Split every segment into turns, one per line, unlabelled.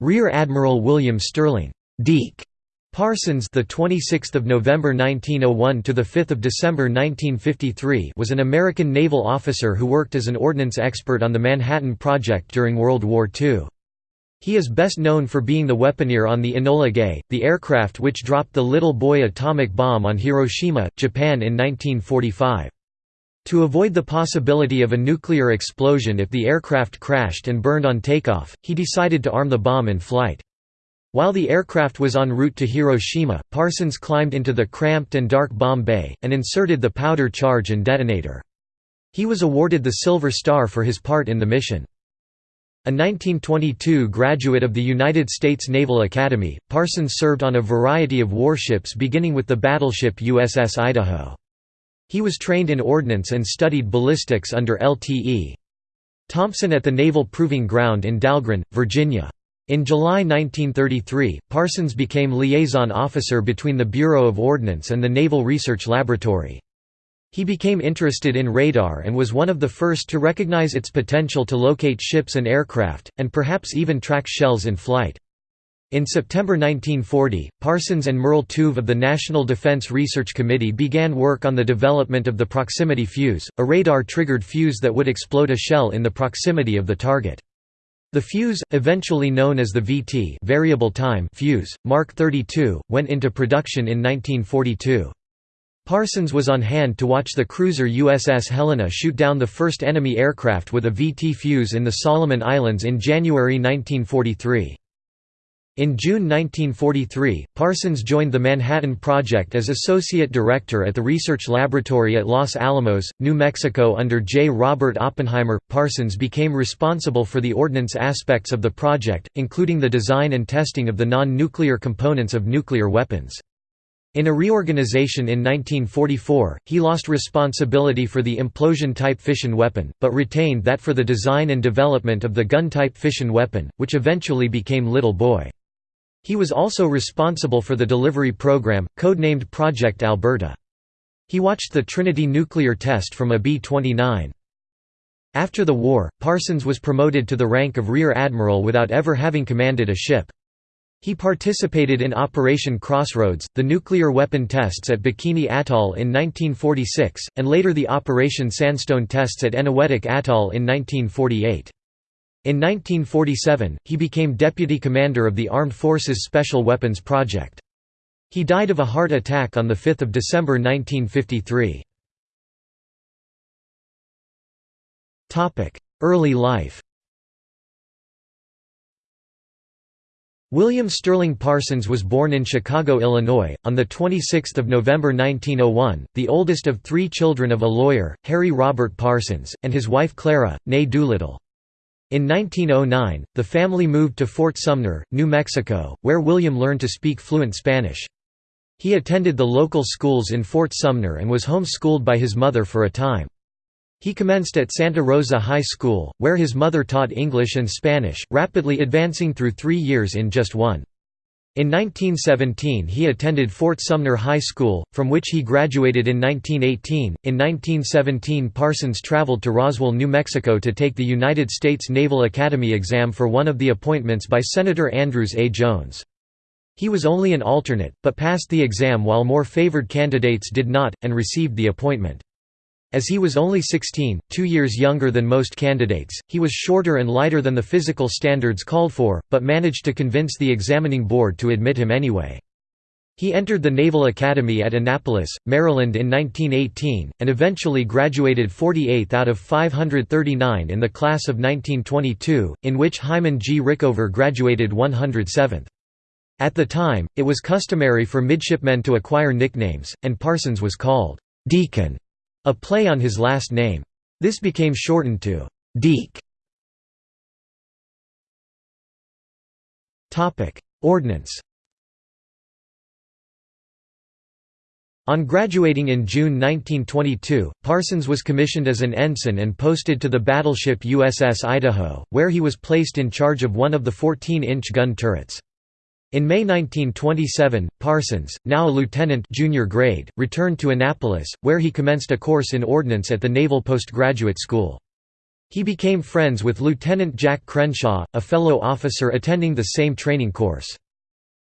Rear Admiral William Sterling Deke Parsons, the 26th of November 1901 to the 5th of December 1953, was an American naval officer who worked as an ordnance expert on the Manhattan Project during World War II. He is best known for being the weaponeer on the Enola Gay, the aircraft which dropped the Little Boy atomic bomb on Hiroshima, Japan in 1945. To avoid the possibility of a nuclear explosion if the aircraft crashed and burned on takeoff, he decided to arm the bomb in flight. While the aircraft was en route to Hiroshima, Parsons climbed into the cramped and dark bomb bay, and inserted the powder charge and detonator. He was awarded the Silver Star for his part in the mission. A 1922 graduate of the United States Naval Academy, Parsons served on a variety of warships beginning with the battleship USS Idaho. He was trained in ordnance and studied ballistics under Lt.E. Thompson at the Naval Proving Ground in Dahlgren, Virginia. In July 1933, Parsons became liaison officer between the Bureau of Ordnance and the Naval Research Laboratory. He became interested in radar and was one of the first to recognize its potential to locate ships and aircraft, and perhaps even track shells in flight. In September 1940, Parsons and Merle Tuve of the National Defense Research Committee began work on the development of the proximity fuse, a radar-triggered fuse that would explode a shell in the proximity of the target. The fuse, eventually known as the VT variable time fuse, Mark 32, went into production in 1942. Parsons was on hand to watch the cruiser USS Helena shoot down the first enemy aircraft with a VT fuse in the Solomon Islands in January 1943. In June 1943, Parsons joined the Manhattan Project as Associate Director at the Research Laboratory at Los Alamos, New Mexico under J. Robert Oppenheimer. Parsons became responsible for the ordnance aspects of the project, including the design and testing of the non-nuclear components of nuclear weapons. In a reorganization in 1944, he lost responsibility for the implosion-type fission weapon, but retained that for the design and development of the gun-type fission weapon, which eventually became Little Boy. He was also responsible for the delivery program, codenamed Project Alberta. He watched the Trinity nuclear test from a B-29. After the war, Parsons was promoted to the rank of Rear Admiral without ever having commanded a ship. He participated in Operation Crossroads, the nuclear weapon tests at Bikini Atoll in 1946, and later the Operation Sandstone tests at Eniwetok Atoll in 1948. In 1947, he became deputy commander of the Armed Forces Special Weapons Project. He died of a heart attack on 5 December 1953. Early life William Sterling Parsons was born in Chicago, Illinois, on 26 November 1901, the oldest of three children of a lawyer, Harry Robert Parsons, and his wife Clara, née Doolittle. In 1909, the family moved to Fort Sumner, New Mexico, where William learned to speak fluent Spanish. He attended the local schools in Fort Sumner and was home-schooled by his mother for a time. He commenced at Santa Rosa High School, where his mother taught English and Spanish, rapidly advancing through three years in just one. In 1917 he attended Fort Sumner High School, from which he graduated in 1918. In 1917 Parsons traveled to Roswell, New Mexico to take the United States Naval Academy exam for one of the appointments by Senator Andrieus A. Jones. He was only an alternate, but passed the exam while more favored candidates did not, and received the appointment. As he was only 16, two years younger than most candidates, he was shorter and lighter than the physical standards called for, but managed to convince the examining board to admit him anyway. He entered the Naval Academy at Annapolis, Maryland in 1918, and eventually graduated 48th out of 539 in the class of 1922, in which Hyman G. Rickover graduated 107th. At the time, it was customary for midshipmen to acquire nicknames, and Parsons was called Deacon a play on his last name. This became shortened to Deke. Ordnance On graduating in June 1922, Parsons was commissioned as an ensign and posted to the battleship USS Idaho, where he was placed in charge of one of the 14-inch gun turrets. In May 1927, Parsons, now a lieutenant junior grade, returned to Annapolis, where he commenced a course in ordnance at the Naval Postgraduate School. He became friends with Lieutenant Jack Crenshaw, a fellow officer attending the same training course.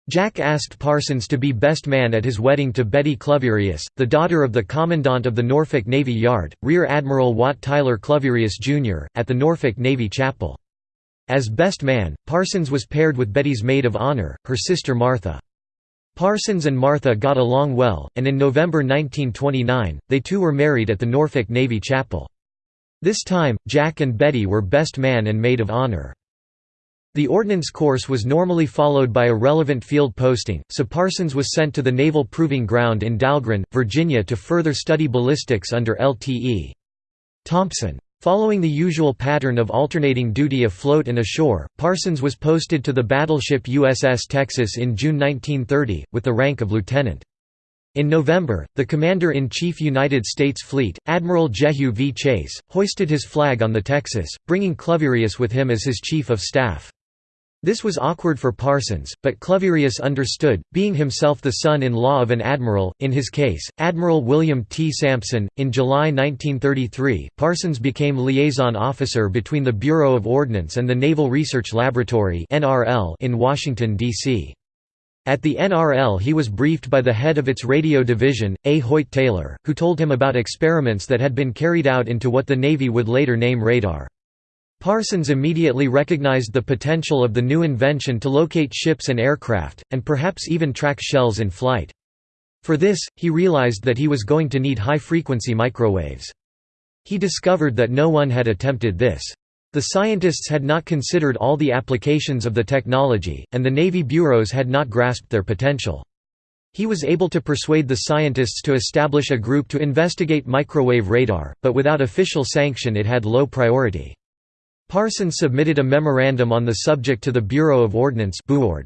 Jack asked Parsons to be best man at his wedding to Betty Cluverius, the daughter of the Commandant of the Norfolk Navy Yard, Rear Admiral Wat Tyler Cluverius, Jr., at the Norfolk Navy Chapel. As best man, Parsons was paired with Betty's maid of honor, her sister Martha. Parsons and Martha got along well, and in November 1929, they too were married at the Norfolk Navy Chapel. This time, Jack and Betty were best man and maid of honor. The ordnance course was normally followed by a relevant field posting, so Parsons was sent to the Naval Proving Ground in Dahlgren, Virginia to further study ballistics under Lt.E. Thompson. Following the usual pattern of alternating duty afloat and ashore, Parsons was posted to the battleship USS Texas in June 1930, with the rank of lieutenant. In November, the Commander-in-Chief United States Fleet, Admiral Jehu V. Chase, hoisted his flag on the Texas, bringing Cluverius with him as his chief of staff. This was awkward for Parsons, but Cluverius understood, being himself the son-in-law of an admiral, in his case, Admiral William T. Sampson. In July 1933, Parsons became liaison officer between the Bureau of Ordnance and the Naval Research Laboratory in Washington, D.C. At the NRL he was briefed by the head of its radio division, A. Hoyt Taylor, who told him about experiments that had been carried out into what the Navy would later name radar. Parsons immediately recognized the potential of the new invention to locate ships and aircraft, and perhaps even track shells in flight. For this, he realized that he was going to need high-frequency microwaves. He discovered that no one had attempted this. The scientists had not considered all the applications of the technology, and the Navy bureaus had not grasped their potential. He was able to persuade the scientists to establish a group to investigate microwave radar, but without official sanction it had low priority. Parsons submitted a memorandum on the subject to the Bureau of Ordnance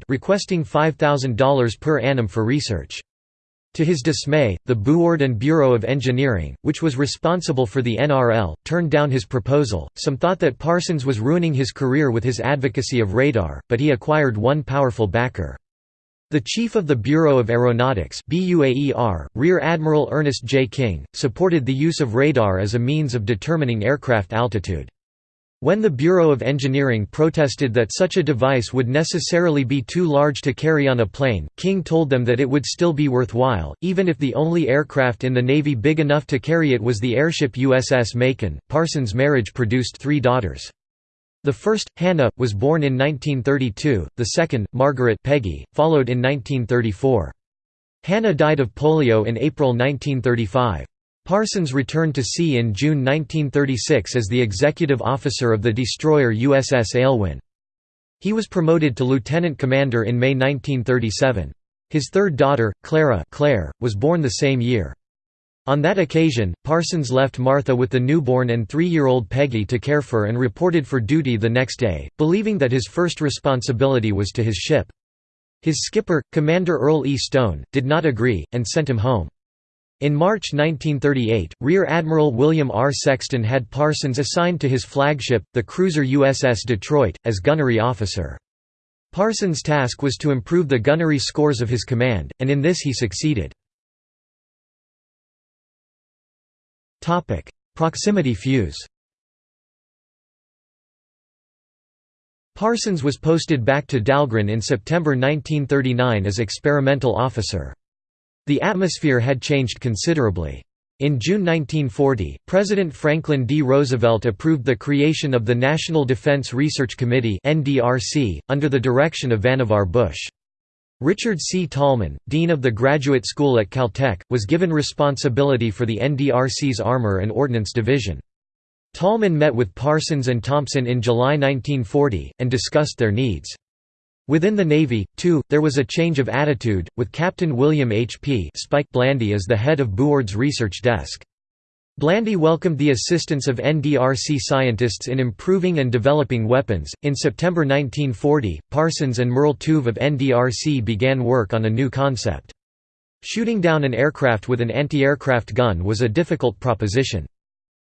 requesting $5,000 per annum for research. To his dismay, the BUORD and Bureau of Engineering, which was responsible for the NRL, turned down his proposal. Some thought that Parsons was ruining his career with his advocacy of radar, but he acquired one powerful backer. The chief of the Bureau of Aeronautics Rear Admiral Ernest J. King, supported the use of radar as a means of determining aircraft altitude. When the Bureau of Engineering protested that such a device would necessarily be too large to carry on a plane, King told them that it would still be worthwhile, even if the only aircraft in the Navy big enough to carry it was the airship USS Macon. Parsons' marriage produced three daughters. The first, Hannah, was born in 1932, the second, Margaret Peggy, followed in 1934. Hannah died of polio in April 1935. Parsons returned to sea in June 1936 as the executive officer of the destroyer USS Aylwin. He was promoted to lieutenant commander in May 1937. His third daughter, Clara Claire, was born the same year. On that occasion, Parsons left Martha with the newborn and three-year-old Peggy to care for and reported for duty the next day, believing that his first responsibility was to his ship. His skipper, Commander Earl E. Stone, did not agree, and sent him home. In March 1938, Rear Admiral William R. Sexton had Parsons assigned to his flagship, the cruiser USS Detroit, as gunnery officer. Parsons' task was to improve the gunnery scores of his command, and in this he succeeded. Proximity fuse Parsons was posted back to Dahlgren in September 1939 as experimental officer. The atmosphere had changed considerably. In June 1940, President Franklin D. Roosevelt approved the creation of the National Defense Research Committee under the direction of Vannevar Bush. Richard C. Tolman, dean of the graduate school at Caltech, was given responsibility for the NDRC's Armor and Ordnance Division. Tolman met with Parsons and Thompson in July 1940, and discussed their needs. Within the Navy, too, there was a change of attitude, with Captain William H. P. Spike Blandy as the head of BUORD's research desk. Blandy welcomed the assistance of NDRC scientists in improving and developing weapons. In September 1940, Parsons and Merle Tuve of NDRC began work on a new concept. Shooting down an aircraft with an anti-aircraft gun was a difficult proposition.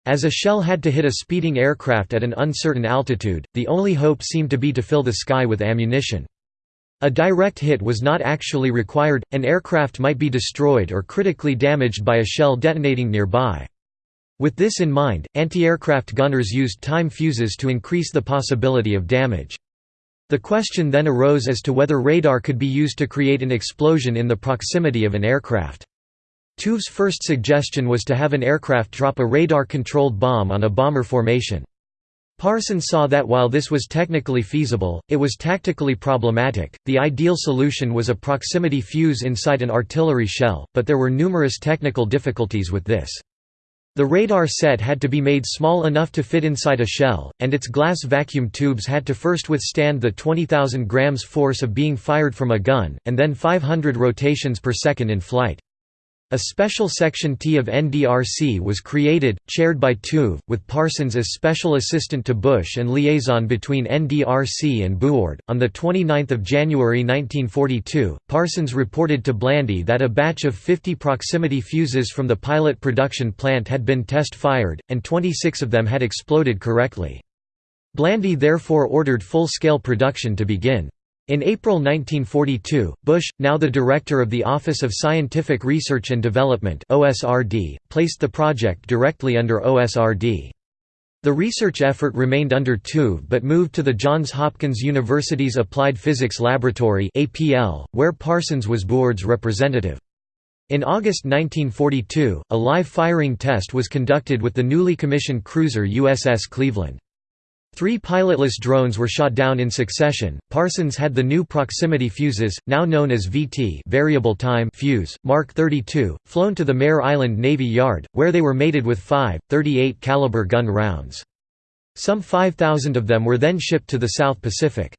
As a shell had to hit a speeding aircraft at an uncertain altitude, the only hope seemed to be to fill the sky with ammunition. A direct hit was not actually required, an aircraft might be destroyed or critically damaged by a shell detonating nearby. With this in mind, anti-aircraft gunners used time fuses to increase the possibility of damage. The question then arose as to whether radar could be used to create an explosion in the proximity of an aircraft. Tuve's first suggestion was to have an aircraft drop a radar-controlled bomb on a bomber formation. Parsons saw that while this was technically feasible, it was tactically problematic. The ideal solution was a proximity fuse inside an artillery shell, but there were numerous technical difficulties with this. The radar set had to be made small enough to fit inside a shell, and its glass vacuum tubes had to first withstand the 20,000 grams force of being fired from a gun, and then 500 rotations per second in flight. A special Section T of NDRC was created, chaired by Tuve, with Parsons as special assistant to Bush and liaison between NDRC and BUORD. On 29 January 1942, Parsons reported to Blandy that a batch of 50 proximity fuses from the pilot production plant had been test-fired, and 26 of them had exploded correctly. Blandy therefore ordered full-scale production to begin. In April 1942, Bush, now the director of the Office of Scientific Research and Development (OSRD), placed the project directly under OSRD. The research effort remained under Tuve but moved to the Johns Hopkins University's Applied Physics Laboratory (APL), where Parsons was BUORD's representative. In August 1942, a live firing test was conducted with the newly commissioned cruiser USS Cleveland. Three pilotless drones were shot down in succession. Parsons had the new proximity fuses, now known as VT variable time fuse, Mark 32, flown to the Mare Island Navy Yard, where they were mated with five, 38 caliber gun rounds. Some 5,000 of them were then shipped to the South Pacific.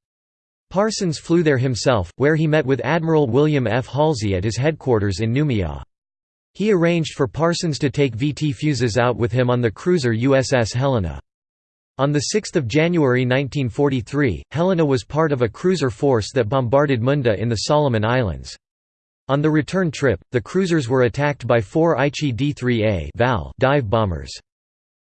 Parsons flew there himself, where he met with Admiral William F. Halsey at his headquarters in Noumea. He arranged for Parsons to take VT fuses out with him on the cruiser USS Helena. On 6 January 1943, Helena was part of a cruiser force that bombarded Munda in the Solomon Islands. On the return trip, the cruisers were attacked by four Aichi D-3A dive bombers.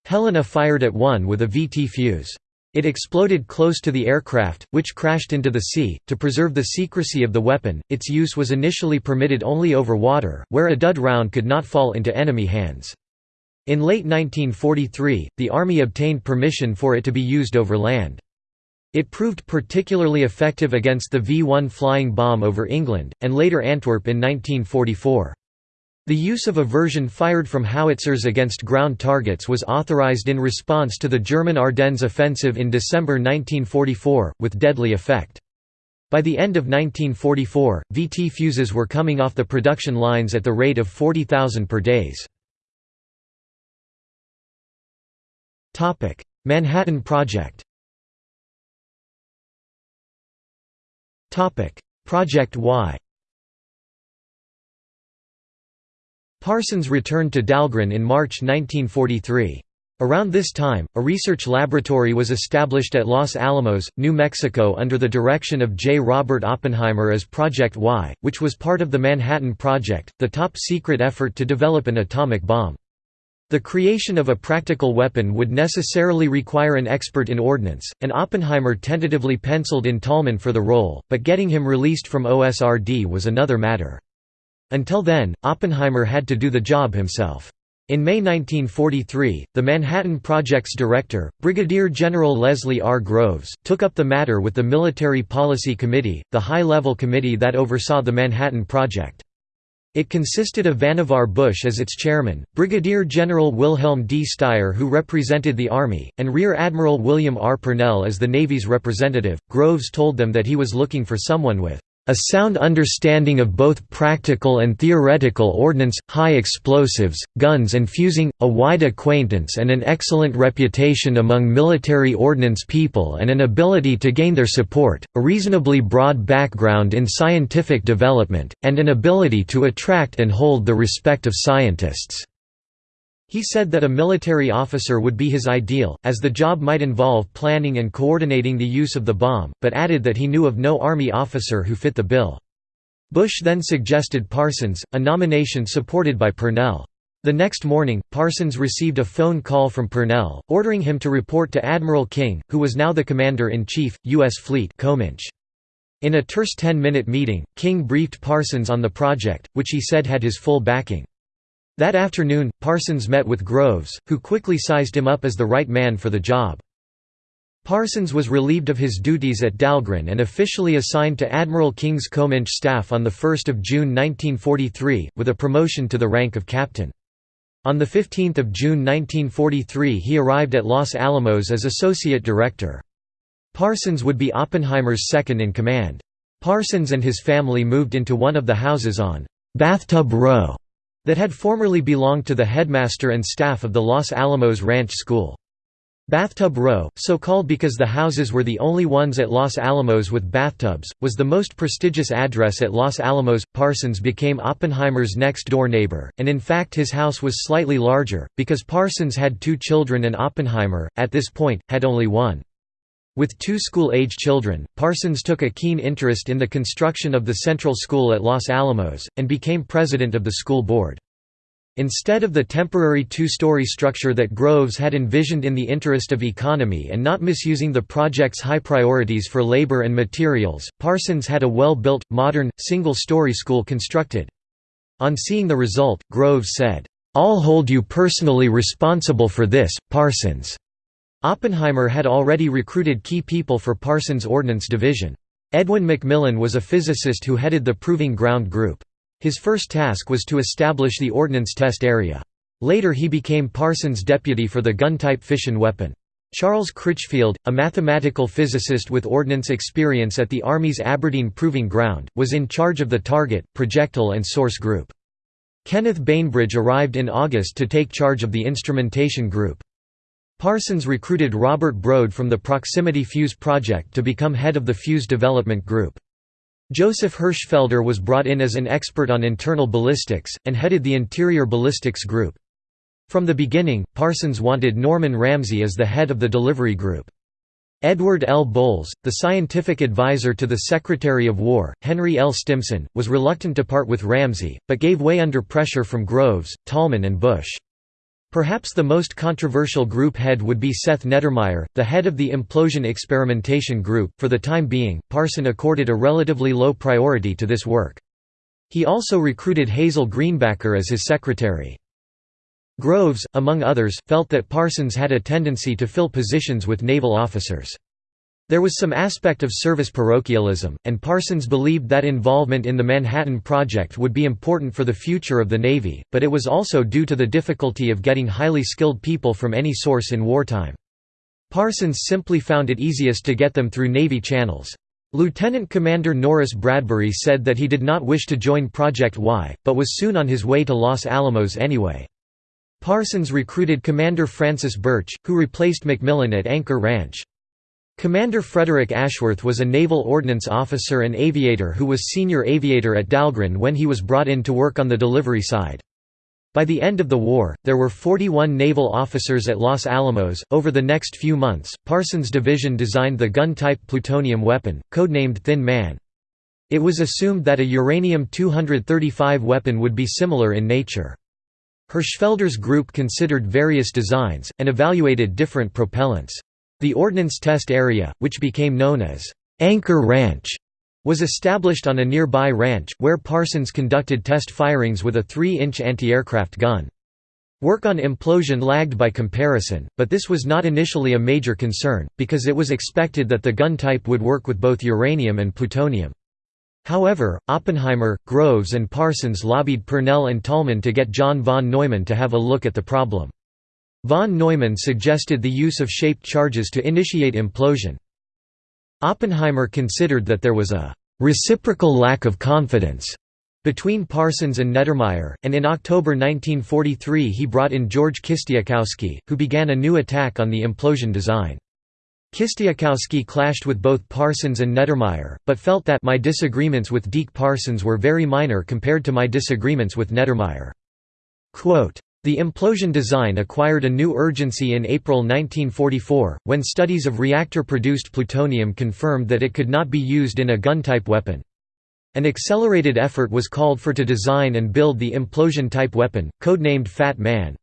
Helena fired at one with a VT fuse. It exploded close to the aircraft, which crashed into the sea. To preserve the secrecy of the weapon, its use was initially permitted only over water, where a dud round could not fall into enemy hands. In late 1943, the Army obtained permission for it to be used over land. It proved particularly effective against the V-1 flying bomb over England, and later Antwerp in 1944. The use of a version fired from howitzers against ground targets was authorized in response to the German Ardennes offensive in December 1944, with deadly effect. By the end of 1944, VT fuses were coming off the production lines at the rate of 40,000 per days. Manhattan Project Topic: Project Y Parsons returned to Dahlgren in March 1943. Around this time, a research laboratory was established at Los Alamos, New Mexico under the direction of J. Robert Oppenheimer as Project Y, which was part of the Manhattan Project, the top-secret effort to develop an atomic bomb. The creation of a practical weapon would necessarily require an expert in ordnance, and Oppenheimer tentatively penciled in Tolman for the role, but getting him released from OSRD was another matter. Until then, Oppenheimer had to do the job himself. In May 1943, the Manhattan Project's director, Brigadier General Leslie R. Groves, took up the matter with the Military Policy Committee, the high-level committee that oversaw the Manhattan Project. It consisted of Vannevar Bush as its chairman, Brigadier General Wilhelm D. Styer who represented the Army, and Rear Admiral William R. Purnell as the Navy's representative. Groves told them that he was looking for someone with a sound understanding of both practical and theoretical ordnance, high explosives, guns and fusing, a wide acquaintance and an excellent reputation among military ordnance people and an ability to gain their support, a reasonably broad background in scientific development, and an ability to attract and hold the respect of scientists. He said that a military officer would be his ideal, as the job might involve planning and coordinating the use of the bomb, but added that he knew of no Army officer who fit the bill. Bush then suggested Parsons, a nomination supported by Purnell. The next morning, Parsons received a phone call from Purnell, ordering him to report to Admiral King, who was now the Commander-in-Chief, U.S. Fleet COMINCH. In a terse 10-minute meeting, King briefed Parsons on the project, which he said had his full backing. That afternoon, Parsons met with Groves, who quickly sized him up as the right man for the job. Parsons was relieved of his duties at Dahlgren and officially assigned to Admiral King's COMINCH staff on 1 June 1943, with a promotion to the rank of captain. On 15 June 1943 he arrived at Los Alamos as associate director. Parsons would be Oppenheimer's second in command. Parsons and his family moved into one of the houses on Bathtub Row that had formerly belonged to the headmaster and staff of the Los Alamos Ranch School. Bathtub Row, so called because the houses were the only ones at Los Alamos with bathtubs, was the most prestigious address at Los Alamos. Parsons became Oppenheimer's next door neighbor, and in fact his house was slightly larger, because Parsons had two children and Oppenheimer, at this point, had only one. With two school-age children, Parsons took a keen interest in the construction of the Central School at Los Alamos, and became president of the school board. Instead of the temporary two-story structure that Groves had envisioned in the interest of economy and not misusing the project's high priorities for labor and materials, Parsons had a well-built, modern, single-story school constructed. On seeing the result, Groves said, "'I'll hold you personally responsible for this, Parsons.' Oppenheimer had already recruited key people for Parsons' Ordnance Division. Edwin McMillan was a physicist who headed the Proving Ground Group. His first task was to establish the ordnance test area. Later he became Parsons' deputy for the gun-type fission weapon. Charles Critchfield, a mathematical physicist with ordnance experience at the Army's Aberdeen Proving Ground, was in charge of the target, projectile and source group. Kenneth Bainbridge arrived in August to take charge of the instrumentation group. Parsons recruited Robert Brode from the Proximity Fuse project to become head of the Fuse Development Group. Joseph Hirschfelder was brought in as an expert on internal ballistics, and headed the Interior Ballistics Group. From the beginning, Parsons wanted Norman Ramsey as the head of the delivery group. Edward L. Bowles, the scientific advisor to the Secretary of War, Henry L. Stimson, was reluctant to part with Ramsey, but gave way under pressure from Groves, Tolman and Bush. Perhaps the most controversial group head would be Seth Neddermeyer, the head of the Implosion Experimentation Group. For the time being, Parson accorded a relatively low priority to this work. He also recruited Hazel Greenbacker as his secretary. Groves, among others, felt that Parsons had a tendency to fill positions with naval officers. There was some aspect of service parochialism, and Parsons believed that involvement in the Manhattan Project would be important for the future of the Navy, but it was also due to the difficulty of getting highly skilled people from any source in wartime. Parsons simply found it easiest to get them through Navy channels. Lieutenant Commander Norris Bradbury said that he did not wish to join Project Y, but was soon on his way to Los Alamos anyway. Parsons recruited Commander Francis Birch, who replaced McMillan at Anchor Ranch. Commander Frederick Ashworth was a naval ordnance officer and aviator who was senior aviator at Dahlgren when he was brought in to work on the delivery side. By the end of the war, there were 41 naval officers at Los Alamos. Over the next few months, Parsons' division designed the gun type plutonium weapon, codenamed Thin Man. It was assumed that a uranium-235 weapon would be similar in nature. Hirschfelder's group considered various designs, and evaluated different propellants. The Ordnance Test Area, which became known as Anchor Ranch, was established on a nearby ranch, where Parsons conducted test firings with a 3-inch anti-aircraft gun. Work on implosion lagged by comparison, but this was not initially a major concern, because it was expected that the gun type would work with both uranium and plutonium. However, Oppenheimer, Groves and Parsons lobbied Purnell and Tolman to get John von Neumann to have a look at the problem. Von Neumann suggested the use of shaped charges to initiate implosion. Oppenheimer considered that there was a «reciprocal lack of confidence» between Parsons and Neddermeyer, and in October 1943 he brought in George Kistiakowsky, who began a new attack on the implosion design. Kistiakowsky clashed with both Parsons and Neddermeyer, but felt that my disagreements with Deke Parsons were very minor compared to my disagreements with Neddermeyer. Quote, the implosion design acquired a new urgency in April 1944, when studies of reactor-produced plutonium confirmed that it could not be used in a gun-type weapon. An accelerated effort was called for to design and build the implosion-type weapon, codenamed Fat Man.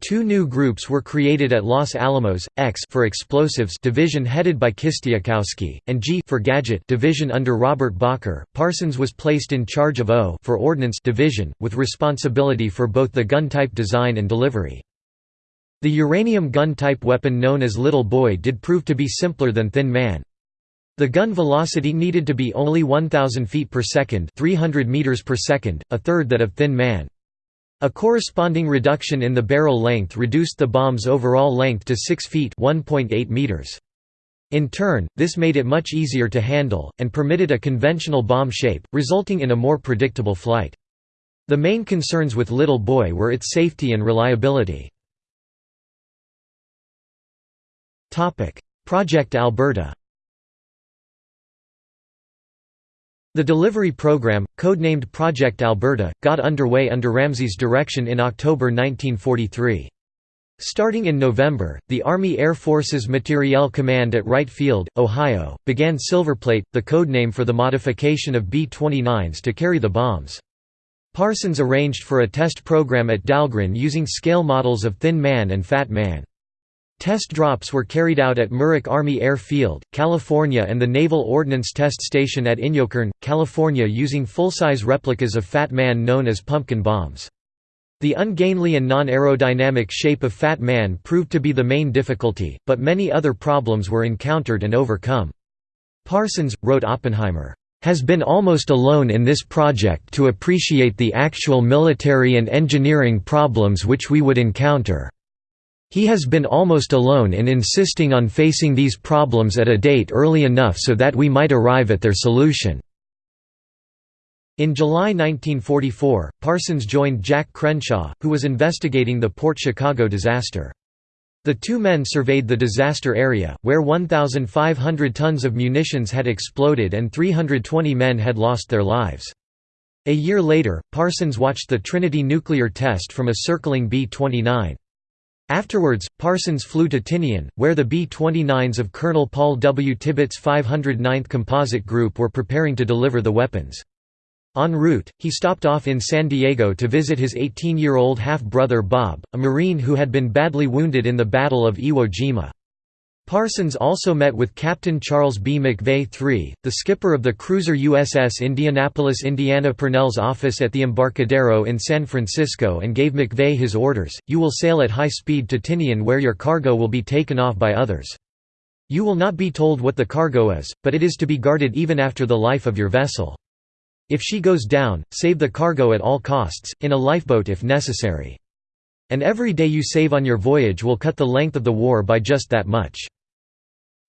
Two new groups were created at Los Alamos, X for explosives division headed by Kistiakowsky, and G for gadget division under Robert Bacher. Parsons was placed in charge of O for ordnance division, with responsibility for both the gun type design and delivery. The uranium gun type weapon known as Little Boy did prove to be simpler than Thin Man. The gun velocity needed to be only 1000 feet per second, 300 meters per second, a third that of Thin Man. A corresponding reduction in the barrel length reduced the bomb's overall length to 6 feet meters. In turn, this made it much easier to handle, and permitted a conventional bomb shape, resulting in a more predictable flight. The main concerns with Little Boy were its safety and reliability. Project Alberta The delivery program, codenamed Project Alberta, got underway under Ramsey's direction in October 1943. Starting in November, the Army Air Forces Materiel Command at Wright Field, Ohio, began Silverplate, the codename for the modification of B-29s to carry the bombs. Parsons arranged for a test program at Dahlgren using scale models of Thin Man and Fat Man. Test drops were carried out at Muroc Army Air Field, California and the Naval Ordnance Test Station at Inyokern, California using full-size replicas of Fat Man known as pumpkin bombs. The ungainly and non-aerodynamic shape of Fat Man proved to be the main difficulty, but many other problems were encountered and overcome. Parsons, wrote Oppenheimer, "...has been almost alone in this project to appreciate the actual military and engineering problems which we would encounter." He has been almost alone in insisting on facing these problems at a date early enough so that we might arrive at their solution. In July 1944, Parsons joined Jack Crenshaw, who was investigating the Port Chicago disaster. The two men surveyed the disaster area, where 1,500 tons of munitions had exploded and 320 men had lost their lives. A year later, Parsons watched the Trinity nuclear test from a circling B-29. Afterwards, Parsons flew to Tinian, where the B-29s of Colonel Paul W. Tibbets' 509th Composite Group were preparing to deliver the weapons. En route, he stopped off in San Diego to visit his 18-year-old half-brother Bob, a Marine who had been badly wounded in the Battle of Iwo Jima. Parsons also met with Captain Charles B. McVay III, the skipper of the cruiser USS Indianapolis Indiana Purnell's office at the Embarcadero in San Francisco and gave McVay his orders, you will sail at high speed to Tinian where your cargo will be taken off by others. You will not be told what the cargo is, but it is to be guarded even after the life of your vessel. If she goes down, save the cargo at all costs, in a lifeboat if necessary. And every day you save on your voyage will cut the length of the war by just that much.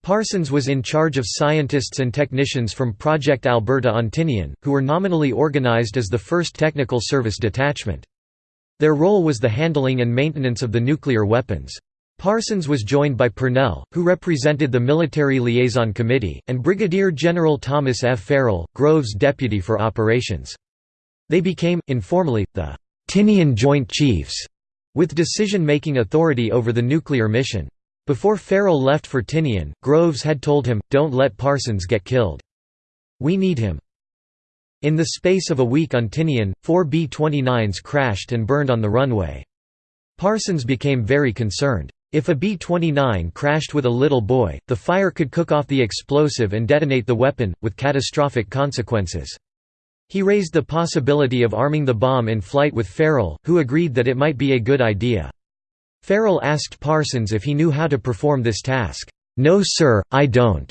Parsons was in charge of scientists and technicians from Project Alberta on Tinian, who were nominally organized as the 1st Technical Service Detachment. Their role was the handling and maintenance of the nuclear weapons. Parsons was joined by Purnell, who represented the Military Liaison Committee, and Brigadier General Thomas F. Farrell, Groves' deputy for operations. They became, informally, the Tinian Joint Chiefs, with decision-making authority over the nuclear mission. Before Farrell left for Tinian, Groves had told him, don't let Parsons get killed. We need him. In the space of a week on Tinian, four B-29s crashed and burned on the runway. Parsons became very concerned. If a B-29 crashed with a little boy, the fire could cook off the explosive and detonate the weapon, with catastrophic consequences. He raised the possibility of arming the bomb in flight with Farrell, who agreed that it might be a good idea. Farrell asked Parsons if he knew how to perform this task. "'No sir, I don't."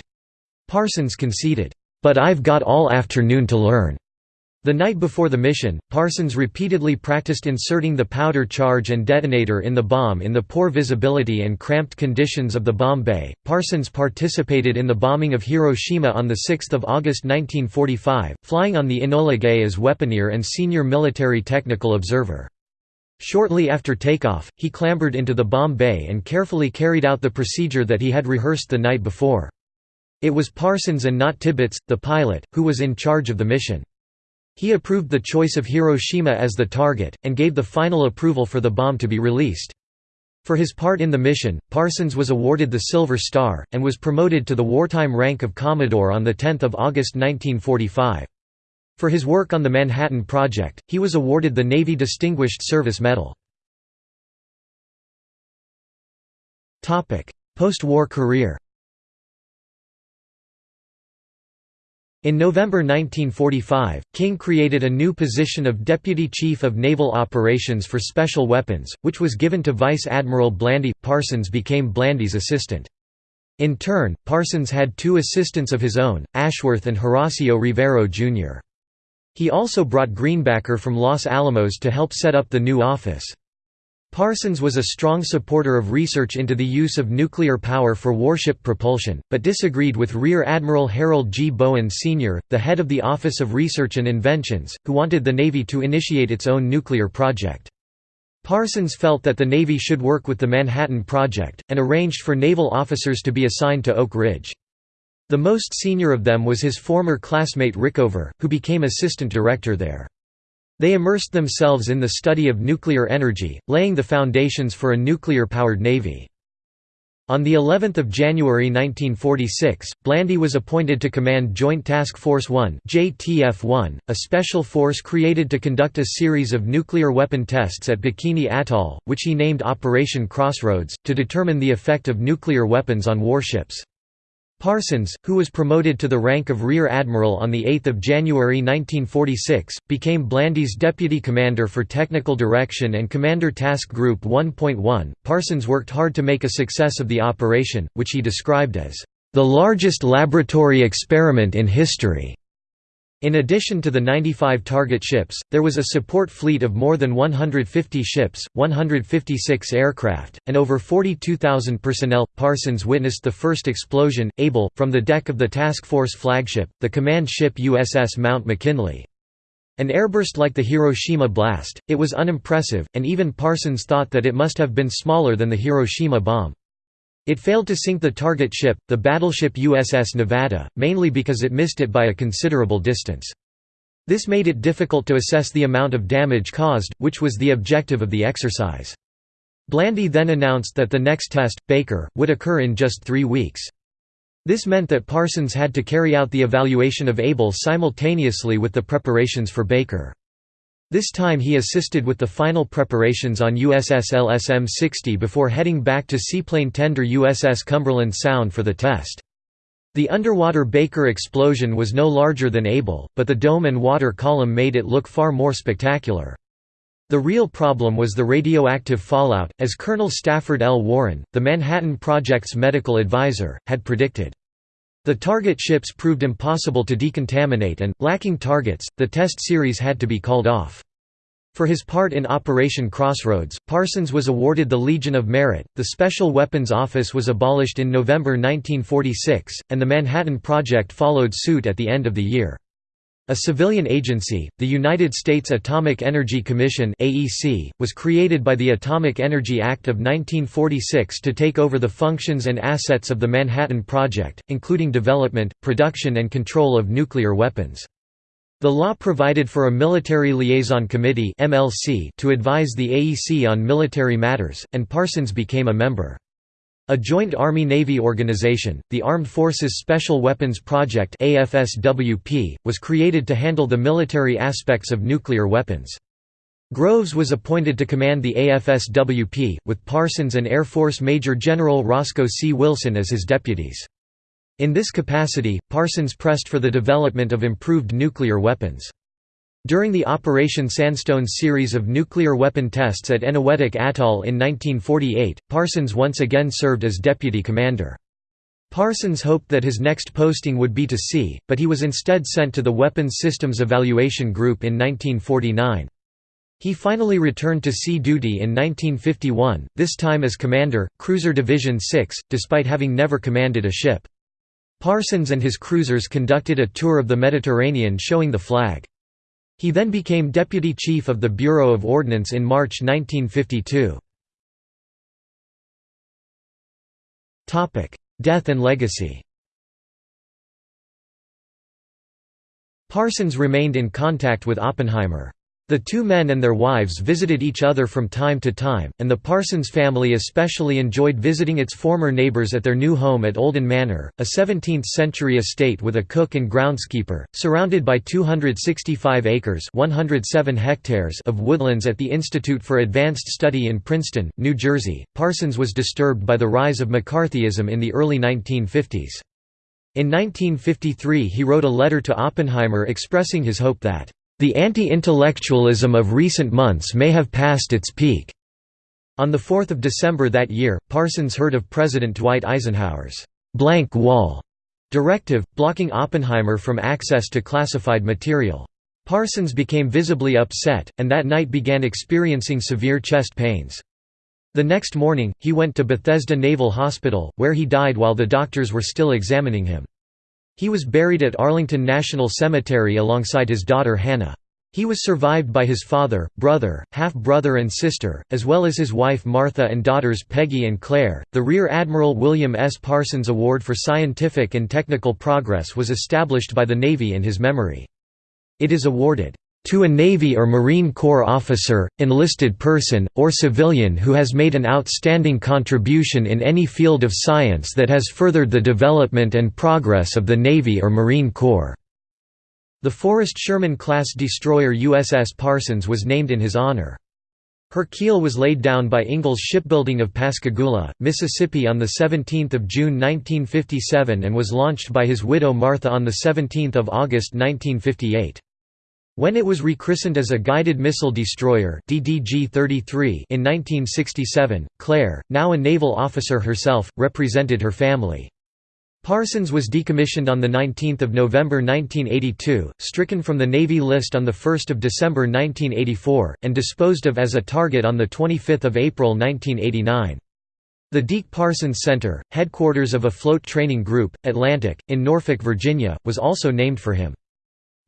Parsons conceded, "'But I've got all afternoon to learn.'" The night before the mission, Parsons repeatedly practiced inserting the powder charge and detonator in the bomb in the poor visibility and cramped conditions of the bomb bay. Parsons participated in the bombing of Hiroshima on 6 August 1945, flying on the Enola Gay as weaponeer and senior military technical observer. Shortly after takeoff, he clambered into the bomb bay and carefully carried out the procedure that he had rehearsed the night before. It was Parsons and not Tibbets, the pilot, who was in charge of the mission. He approved the choice of Hiroshima as the target, and gave the final approval for the bomb to be released. For his part in the mission, Parsons was awarded the Silver Star, and was promoted to the wartime rank of Commodore on 10 August 1945. For his work on the Manhattan Project, he was awarded the Navy Distinguished Service Medal. Post-war career In November 1945, King created a new position of Deputy Chief of Naval Operations for Special Weapons, which was given to Vice Admiral Blandy. Parsons became Blandy's assistant. In turn, Parsons had two assistants of his own, Ashworth and Horacio Rivero Jr. He also brought Greenbacker from Los Alamos to help set up the new office. Parsons was a strong supporter of research into the use of nuclear power for warship propulsion, but disagreed with Rear Admiral Harold G. Bowen Sr., the head of the Office of Research and Inventions, who wanted the Navy to initiate its own nuclear project. Parsons felt that the Navy should work with the Manhattan Project, and arranged for naval officers to be assigned to Oak Ridge. The most senior of them was his former classmate Rickover, who became assistant director there. They immersed themselves in the study of nuclear energy, laying the foundations for a nuclear-powered navy. On the 11th of January 1946, Blandy was appointed to command Joint Task Force 1 (JTF-1), a special force created to conduct a series of nuclear weapon tests at Bikini Atoll, which he named Operation Crossroads, to determine the effect of nuclear weapons on warships. Parsons, who was promoted to the rank of Rear Admiral on 8 January 1946, became Blandy's deputy commander for technical direction and commander task group 1.1. Parsons worked hard to make a success of the operation, which he described as the largest laboratory experiment in history. In addition to the 95 target ships, there was a support fleet of more than 150 ships, 156 aircraft, and over 42,000 personnel. Parsons witnessed the first explosion, Able, from the deck of the task force flagship, the command ship USS Mount McKinley. An airburst like the Hiroshima blast, it was unimpressive, and even Parsons thought that it must have been smaller than the Hiroshima bomb. It failed to sink the target ship, the battleship USS Nevada, mainly because it missed it by a considerable distance. This made it difficult to assess the amount of damage caused, which was the objective of the exercise. Blandy then announced that the next test, Baker, would occur in just three weeks. This meant that Parsons had to carry out the evaluation of Able simultaneously with the preparations for Baker. This time he assisted with the final preparations on USS LSM-60 before heading back to seaplane tender USS Cumberland Sound for the test. The underwater Baker explosion was no larger than Able, but the dome and water column made it look far more spectacular. The real problem was the radioactive fallout, as Colonel Stafford L. Warren, the Manhattan Project's medical advisor, had predicted. The target ships proved impossible to decontaminate and, lacking targets, the test series had to be called off. For his part in Operation Crossroads, Parsons was awarded the Legion of Merit. The Special Weapons Office was abolished in November 1946, and the Manhattan Project followed suit at the end of the year. A civilian agency, the United States Atomic Energy Commission (AEC), was created by the Atomic Energy Act of 1946 to take over the functions and assets of the Manhattan Project, including development, production and control of nuclear weapons. The law provided for a Military Liaison Committee (MLC) to advise the AEC on military matters, and Parsons became a member. A joint Army-Navy organization, the Armed Forces Special Weapons Project was created to handle the military aspects of nuclear weapons. Groves was appointed to command the AFSWP, with Parsons and Air Force Major General Roscoe C. Wilson as his deputies. In this capacity, Parsons pressed for the development of improved nuclear weapons. During the Operation Sandstone series of nuclear weapon tests at Eniwetok Atoll in 1948, Parsons once again served as deputy commander. Parsons hoped that his next posting would be to sea, but he was instead sent to the Weapons Systems Evaluation Group in 1949. He finally returned to sea duty in 1951, this time as commander, Cruiser Division 6, despite having never commanded a ship. Parsons and his cruisers conducted a tour of the Mediterranean showing the flag. He then became deputy chief of the Bureau of Ordnance in March 1952. Death and legacy Parsons remained in contact with Oppenheimer. The two men and their wives visited each other from time to time, and the Parsons family especially enjoyed visiting its former neighbours at their new home at Olden Manor, a 17th-century estate with a cook and groundskeeper, surrounded by 265 acres 107 hectares of woodlands at the Institute for Advanced Study in Princeton, New Jersey. Parsons was disturbed by the rise of McCarthyism in the early 1950s. In 1953 he wrote a letter to Oppenheimer expressing his hope that the anti-intellectualism of recent months may have passed its peak. On 4 December that year, Parsons heard of President Dwight Eisenhower's «blank wall» directive, blocking Oppenheimer from access to classified material. Parsons became visibly upset, and that night began experiencing severe chest pains. The next morning, he went to Bethesda Naval Hospital, where he died while the doctors were still examining him. He was buried at Arlington National Cemetery alongside his daughter Hannah. He was survived by his father, brother, half-brother and sister, as well as his wife Martha and daughters Peggy and Claire. The Rear Admiral William S. Parsons Award for Scientific and Technical Progress was established by the Navy in his memory. It is awarded to a Navy or Marine Corps officer, enlisted person, or civilian who has made an outstanding contribution in any field of science that has furthered the development and progress of the Navy or Marine Corps." The Forrest Sherman-class destroyer USS Parsons was named in his honor. Her keel was laid down by Ingalls Shipbuilding of Pascagoula, Mississippi on 17 June 1957 and was launched by his widow Martha on 17 August 1958. When it was rechristened as a Guided Missile Destroyer DDG-33 in 1967, Claire, now a naval officer herself, represented her family. Parsons was decommissioned on 19 November 1982, stricken from the Navy list on 1 December 1984, and disposed of as a target on 25 April 1989. The Deke Parsons Center, headquarters of afloat training group, Atlantic, in Norfolk, Virginia, was also named for him.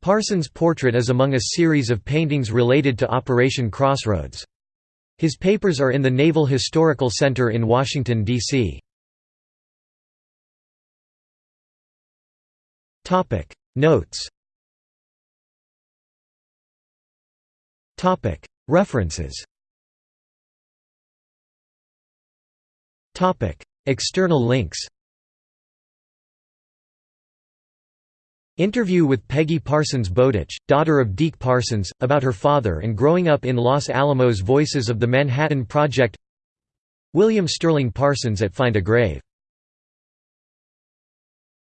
Parsons' portrait is among a series of paintings related to Operation Crossroads. His papers are in the Naval Historical Center in Washington, D.C. Notes References External links Interview with Peggy Parsons Bowditch, daughter of Deke Parsons, about her father and growing up in Los Alamos Voices of the Manhattan Project. William Sterling Parsons at Find a Grave